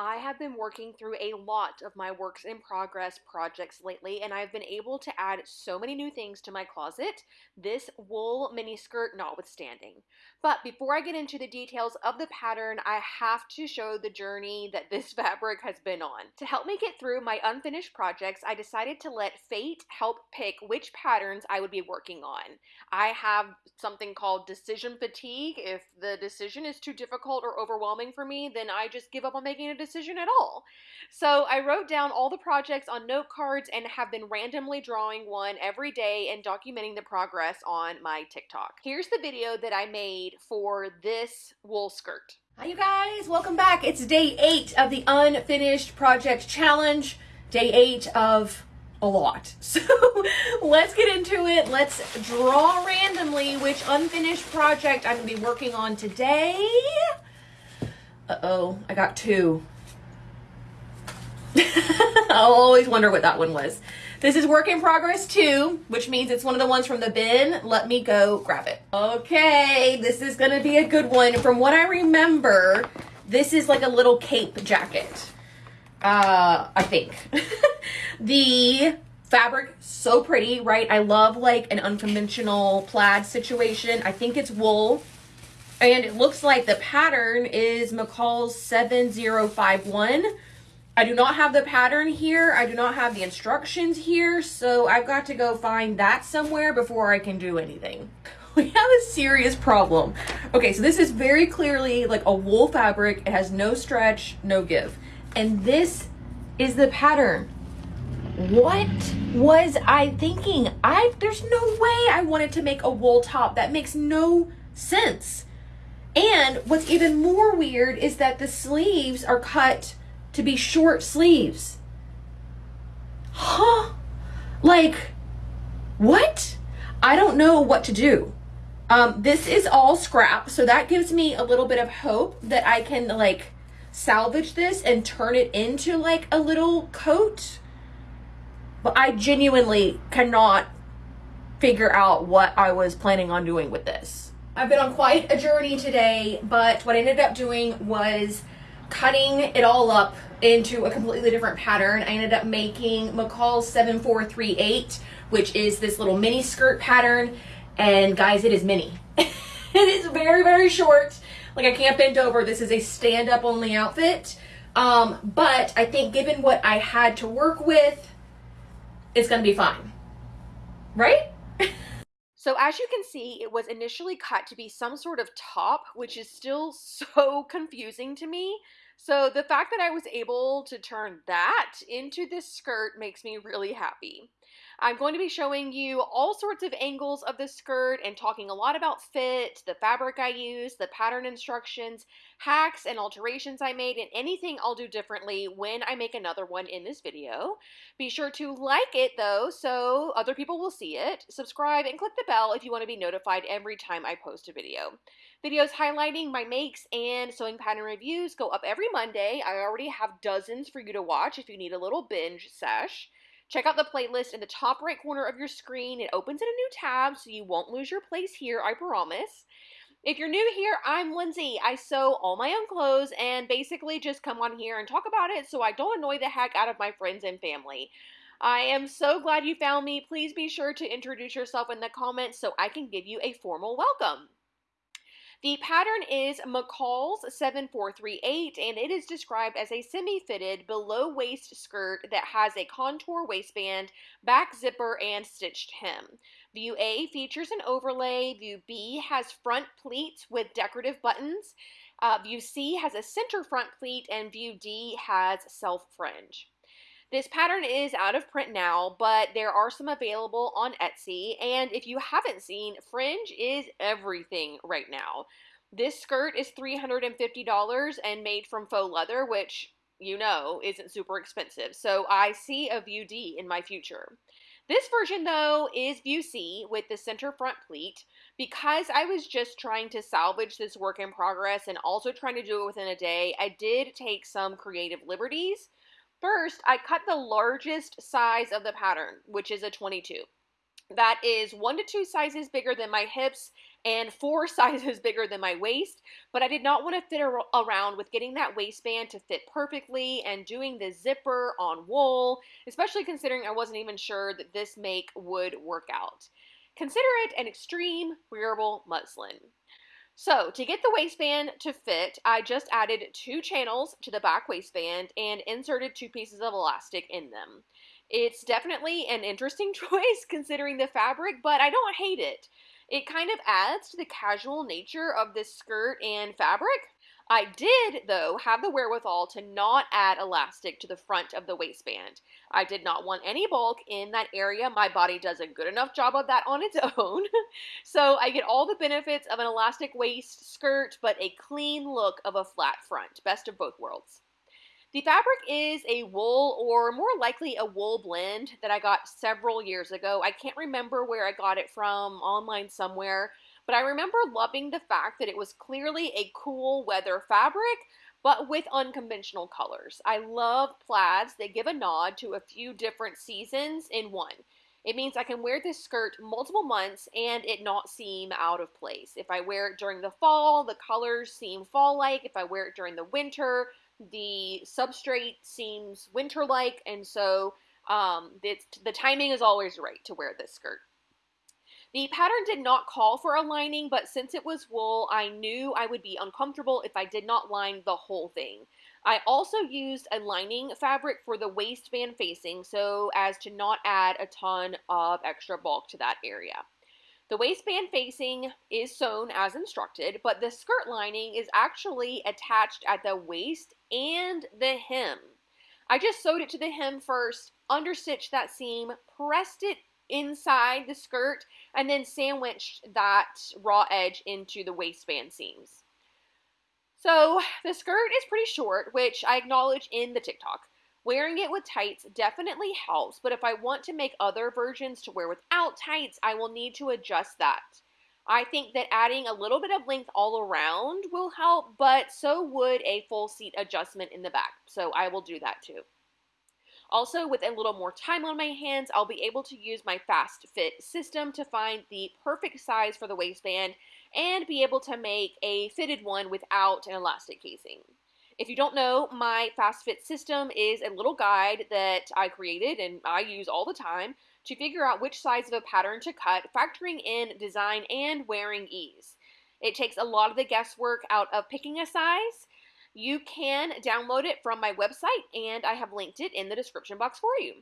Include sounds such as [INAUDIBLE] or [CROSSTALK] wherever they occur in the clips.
I have been working through a lot of my works in progress projects lately, and I've been able to add so many new things to my closet, this wool mini skirt notwithstanding. But before I get into the details of the pattern, I have to show the journey that [LAUGHS] this fabric has been on. To help me get through my unfinished projects, I decided to let fate help pick which patterns I would be working on. I have something called decision fatigue. If the decision is too difficult or overwhelming for me, then I just give up on making a decision decision at all. So I wrote down all the projects on note cards and have been randomly drawing one every day and documenting the progress on my TikTok. Here's the video that I made for this wool skirt. Hi you guys, welcome back. It's day eight of the unfinished project challenge. Day eight of a lot. [LAUGHS] So let's get into it. Let's draw randomly which unfinished project I'm gonna be working on today. Uh-oh, I got two. [LAUGHS] I'll always wonder what that one was. This is work in progress too, which means it's one of the ones from the bin. Let me go grab it. Okay, this is gonna be a good one. From what I remember, this is like a little cape jacket. Uh, I think. [LAUGHS] the fabric, so pretty, right? I love like an unconventional plaid situation. I think it's wool. And it looks like the pattern is McCall's 7051 I do not have the pattern here. I do not have the instructions here. So I've got to go find that somewhere before I can do anything. [LAUGHS] We have a serious problem. Okay, so this is very clearly like a wool fabric. It has no stretch, no give. And this is the pattern. What was I thinking? I There's no way I wanted to make a wool top. That makes no sense. And what's even more weird is that the sleeves are cut to be short sleeves. Huh? Like, what? I don't know what to do. Um, this is all scrap, so that gives me a little bit of hope that I can like salvage this and turn it into like a little coat. But I genuinely cannot figure out what I was planning on doing with this. I've been on quite a journey today, but what I ended up doing was cutting it all up into a completely different pattern. I ended up making McCall's 7438, which is this little mini skirt pattern. And guys, it is mini. [LAUGHS] it is very, very short. Like I can't bend over. This is a stand up only outfit. Um, but I think given what I had to work with, it's going to be fine. Right? So as you can see, it was initially cut to be some sort of top, which is still [LAUGHS] so confusing to me. So the fact that I was able to turn that into this skirt makes me really happy. I'm going to be showing you all sorts of angles of the skirt and talking a lot about fit, the fabric I used, the pattern instructions, hacks and alterations I made, and anything I'll do differently when I make another one in this video. Be sure to like it though so other people will see it. Subscribe and click the bell if you want to be notified every time I post a video. Videos highlighting my makes and sewing pattern reviews go up every Monday. I already have dozens for you to watch if you need a little binge sesh. Check out the playlist in the top right corner of your screen. It opens in a new tab so you won't lose your place here, I promise. If you're new here, I'm Lindsay. I sew all my own clothes and basically just come on here and talk about it so I don't annoy the heck out of my friends and family. I am so glad you found me. Please be sure to introduce yourself in the comments so I can give you a formal welcome. The pattern is McCall's 7438 and it is described as a semi-fitted below waist skirt that has a contour waistband, back zipper, and stitched hem. View A features an overlay, View B has front pleats with decorative buttons, uh, View C has a center front pleat, and View D has self fringe. This pattern is out of print now, but there are some available on Etsy. And if you haven't seen, fringe is everything right now. This skirt is $350 and made from faux leather, which you know isn't super expensive. So I see a View D in my future. This version though is View C with the center front pleat. Because I was just trying to salvage this work in progress and also trying to do it within a day, I did take some creative liberties. First, I cut the largest size of the pattern, which is a 22. that is one to two sizes bigger than my hips and four [LAUGHS] sizes bigger than my waist, but I did not want to fit around with getting that waistband to fit perfectly and doing the zipper on wool, especially considering I wasn't even sure that this make would work out. Consider it an extreme wearable muslin. So to get the waistband to fit, I just added two channels to the back waistband and inserted two pieces of elastic in them. It's definitely an interesting [LAUGHS] choice considering the fabric, but I don't hate it. It kind of adds to the casual nature of this skirt and fabric. I did, though, have the wherewithal to not add elastic to the front of the waistband. I did not want any bulk in that area. My body does a good enough job of that on its [LAUGHS] own. so I get all the benefits of an elastic waist skirt, but a clean look of a flat front. Best of both worlds. The fabric is a wool or more likely a wool blend that I got several years ago. I can't remember where I got it from, online somewhere, but I remember loving the fact that it was clearly a cool weather fabric, but with unconventional colors. I love plaids that give a nod to a few different seasons in one. It means I can wear this skirt multiple months and it not seem out of place. If I wear it during the fall, the colors seem fall-like. If I wear it during the winter, the substrate seems winter-like, and so um, the timing is always right to wear this skirt. The pattern did not call for a lining, but since it was wool, I knew I would be uncomfortable if I did not line the whole thing. I also used a lining fabric for the waistband facing so as to not add a ton of extra bulk to that area. The waistband facing is sewn as instructed, but the skirt lining is actually attached at the waist and the hem. I just sewed it to the hem first, understitched that seam, pressed it inside the skirt, and then sandwiched that raw edge into the waistband seams. So the skirt is pretty short, which I acknowledge in the TikTok. Wearing it with tights definitely helps, but if I want to make other versions to wear without tights, I will need to adjust that. I think that adding a little bit of length all around will help, but so would a full seat adjustment in the back, so I will do that too. Also, with a little more time on my hands, I'll be able to use my fast fit system to find the perfect size for the waistband and be able to make a fitted one without an elastic casing. If you don't know, my Fast Fit system is a little guide that I created and I use all the time to figure out which size of a pattern to cut, factoring in design and wearing ease. It takes a lot of the guesswork out of picking a size. You can download it from my website and I have linked it in the description box for you.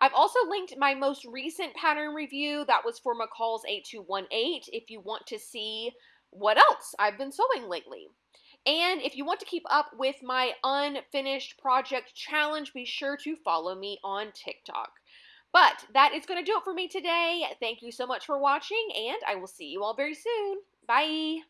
I've also linked my most recent pattern review that was for McCall's 8218 if you want to see what else I've been sewing lately. And if you want to keep up with my unfinished project challenge, be sure to follow me on TikTok. But that is going to do it for me today. Thank you so much for watching, and I will see you all very soon. Bye.